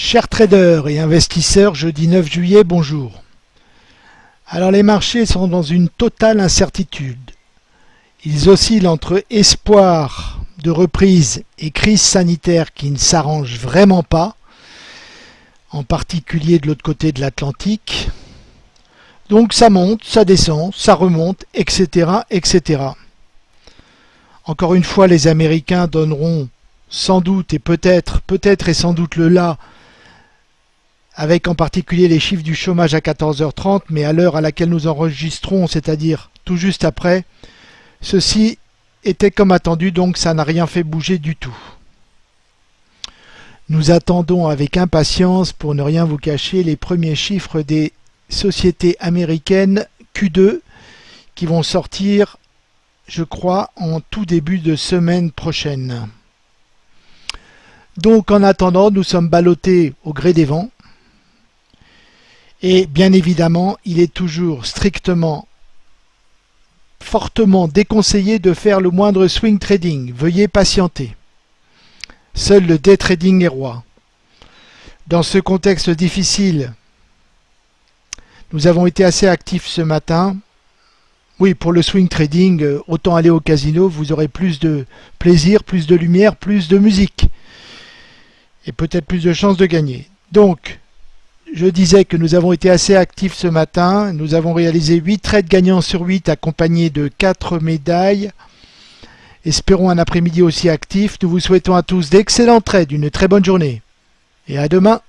Chers traders et investisseurs, jeudi 9 juillet, bonjour. Alors les marchés sont dans une totale incertitude. Ils oscillent entre espoir de reprise et crise sanitaire qui ne s'arrange vraiment pas, en particulier de l'autre côté de l'Atlantique. Donc ça monte, ça descend, ça remonte, etc., etc. Encore une fois, les Américains donneront sans doute et peut-être, peut-être et sans doute le là avec en particulier les chiffres du chômage à 14h30, mais à l'heure à laquelle nous enregistrons, c'est-à-dire tout juste après, ceci était comme attendu, donc ça n'a rien fait bouger du tout. Nous attendons avec impatience, pour ne rien vous cacher, les premiers chiffres des sociétés américaines Q2 qui vont sortir, je crois, en tout début de semaine prochaine. Donc en attendant, nous sommes ballottés au gré des vents. Et bien évidemment, il est toujours strictement, fortement déconseillé de faire le moindre swing trading. Veuillez patienter. Seul le day trading est roi. Dans ce contexte difficile, nous avons été assez actifs ce matin. Oui, pour le swing trading, euh, autant aller au casino, vous aurez plus de plaisir, plus de lumière, plus de musique. Et peut-être plus de chances de gagner. Donc, je disais que nous avons été assez actifs ce matin. Nous avons réalisé 8 trades gagnants sur 8 accompagnés de 4 médailles. Espérons un après-midi aussi actif. Nous vous souhaitons à tous d'excellents trades, une très bonne journée. Et à demain